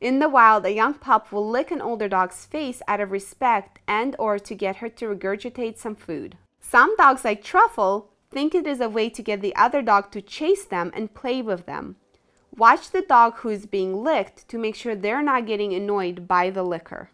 In the wild, a young pup will lick an older dog's face out of respect and or to get her to regurgitate some food. Some dogs like Truffle think it is a way to get the other dog to chase them and play with them. Watch the dog who is being licked to make sure they're not getting annoyed by the licker.